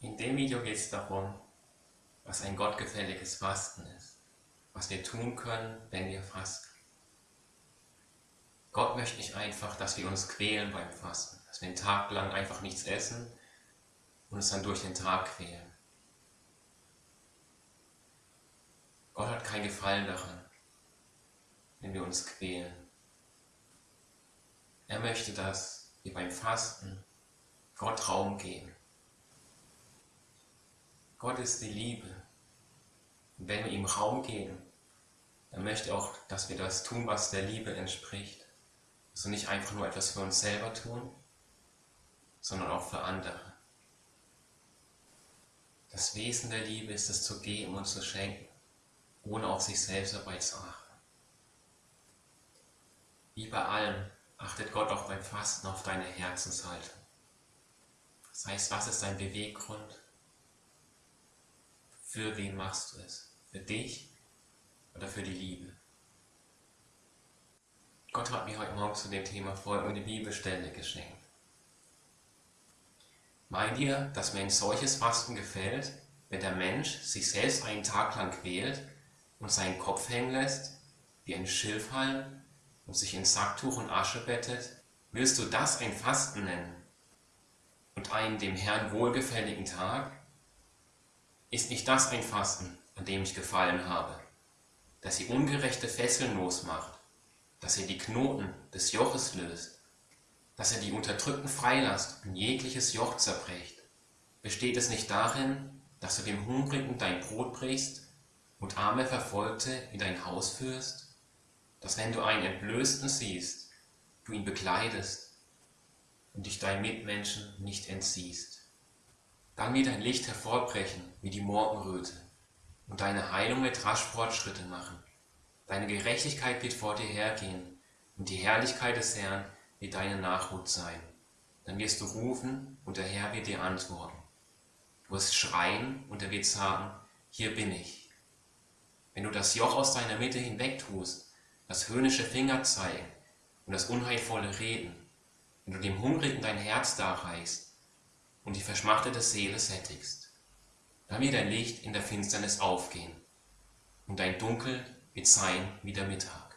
In dem Video geht es darum, was ein gottgefälliges Fasten ist, was wir tun können, wenn wir fasten. Gott möchte nicht einfach, dass wir uns quälen beim Fasten, dass wir einen Tag lang einfach nichts essen und uns dann durch den Tag quälen. Gott hat kein Gefallen daran, wenn wir uns quälen. Er möchte, dass wir beim Fasten Gott Raum geben Gott ist die Liebe. Und wenn wir ihm Raum geben, dann möchte er auch, dass wir das tun, was der Liebe entspricht. Also nicht einfach nur etwas für uns selber tun, sondern auch für andere. Das Wesen der Liebe ist es zu geben und zu schenken, ohne auf sich selbst dabei zu achten. Wie bei allem achtet Gott auch beim Fasten auf deine Herzenshaltung. Das heißt, was ist dein Beweggrund? Für wen machst du es? Für dich oder für die Liebe? Gott hat mir heute Morgen zu dem Thema folgende Bibelstelle geschenkt. Meint ihr, dass mir ein solches Fasten gefällt, wenn der Mensch sich selbst einen Tag lang quält und seinen Kopf hängen lässt, wie ein Schilfhalm und sich in Sacktuch und Asche bettet? Willst du das ein Fasten nennen und einen dem Herrn wohlgefälligen Tag? Ist nicht das ein Fasten, an dem ich gefallen habe, dass ihr ungerechte Fesseln losmacht, dass ihr die Knoten des Joches löst, dass ihr die Unterdrückten freilasst und jegliches Joch zerbrecht? Besteht es nicht darin, dass du dem Hungrigen dein Brot brichst und arme Verfolgte in dein Haus führst? Dass wenn du einen Entblößten siehst, du ihn bekleidest und dich deinen Mitmenschen nicht entziehst? Dann wird dein Licht hervorbrechen wie die Morgenröte und deine Heilung wird rasch Fortschritte machen. Deine Gerechtigkeit wird vor dir hergehen und die Herrlichkeit des Herrn wird deine Nachhut sein. Dann wirst du rufen und der Herr wird dir antworten. Du wirst schreien und er wird sagen, hier bin ich. Wenn du das Joch aus deiner Mitte hinwegtust, das höhnische Finger zeigen und das unheilvolle Reden, wenn du dem Hungrigen dein Herz darreichst und die verschmachtete Seele sättigst. Dann wird dein Licht in der Finsternis aufgehen und dein Dunkel wird sein wie der Mittag.